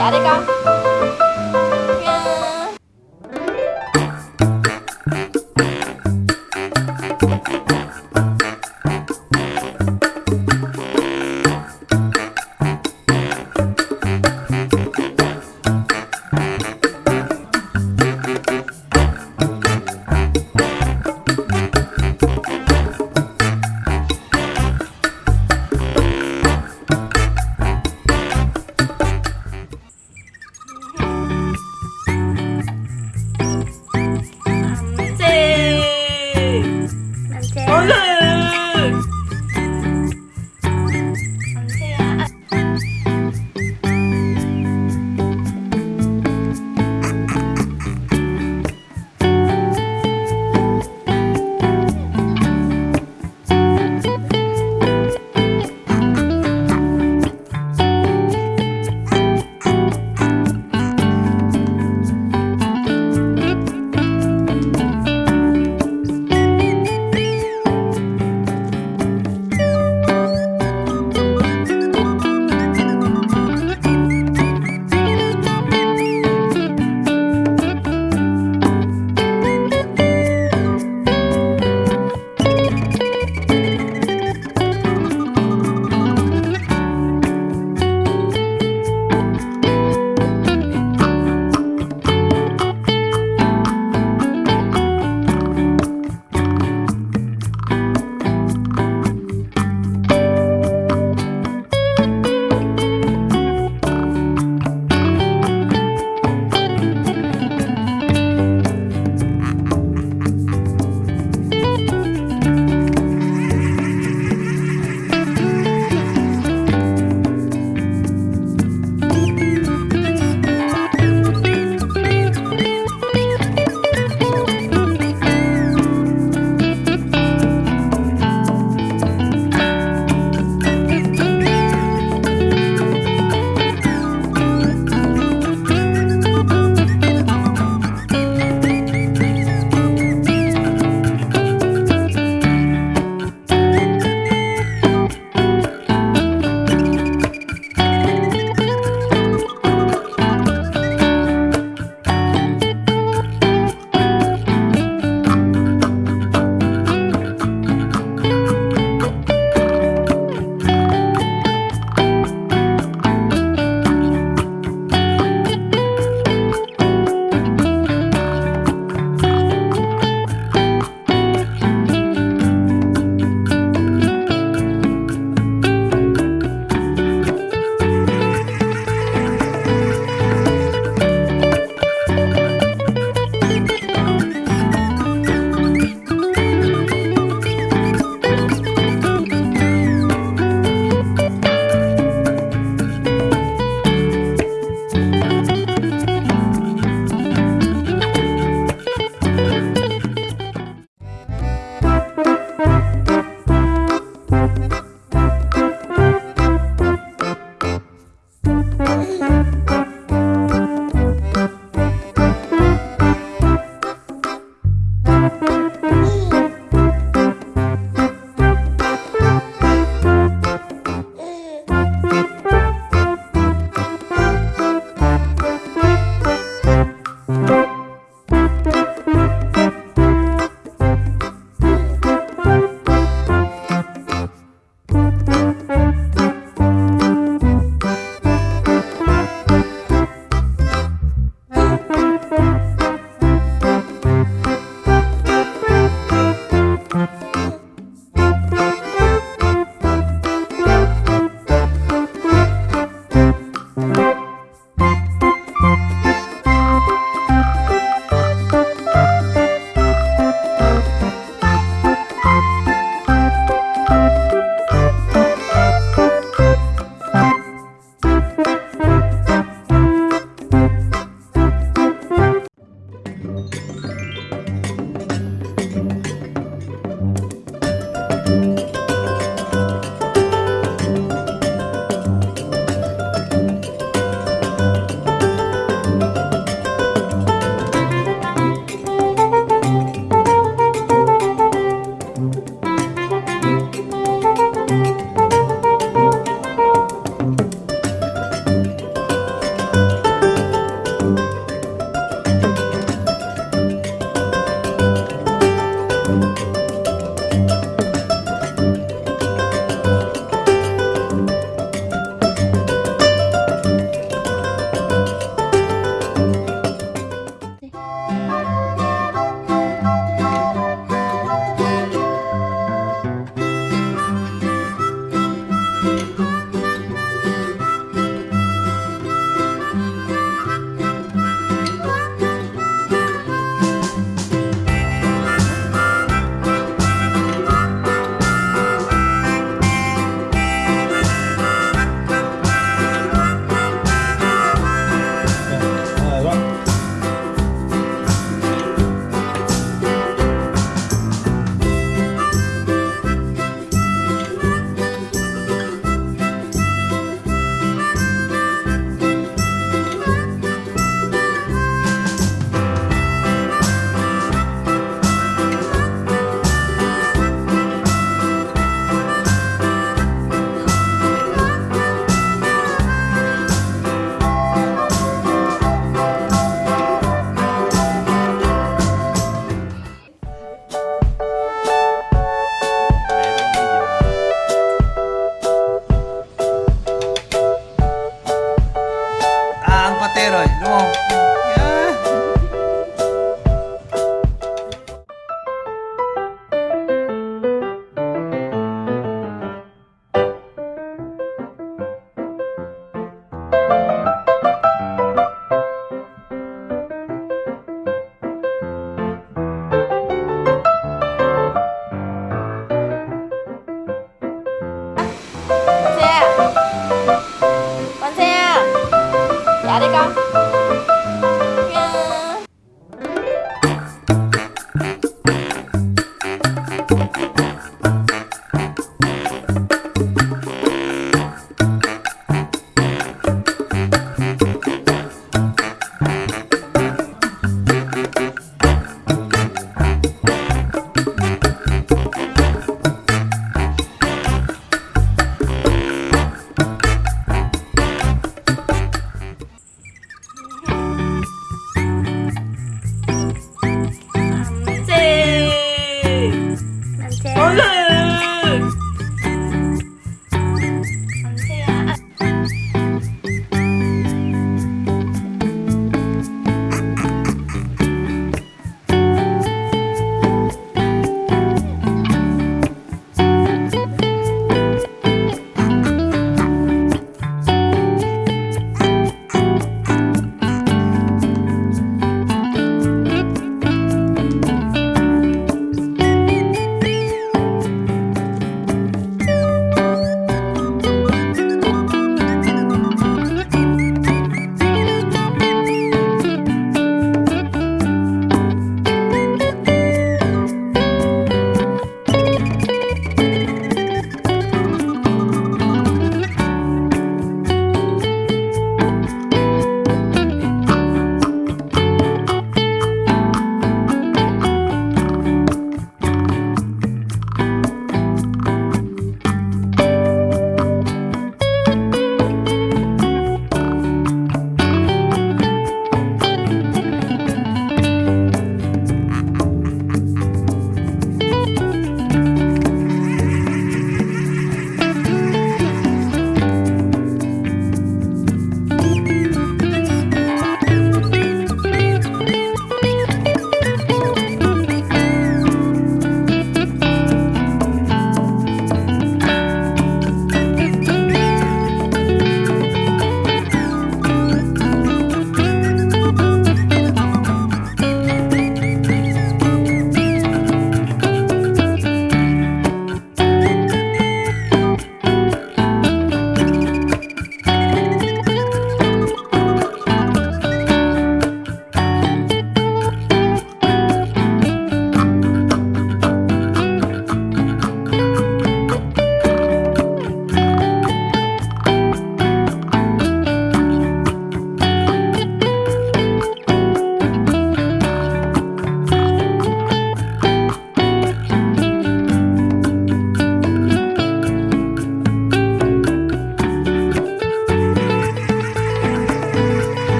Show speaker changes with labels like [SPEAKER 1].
[SPEAKER 1] Erika?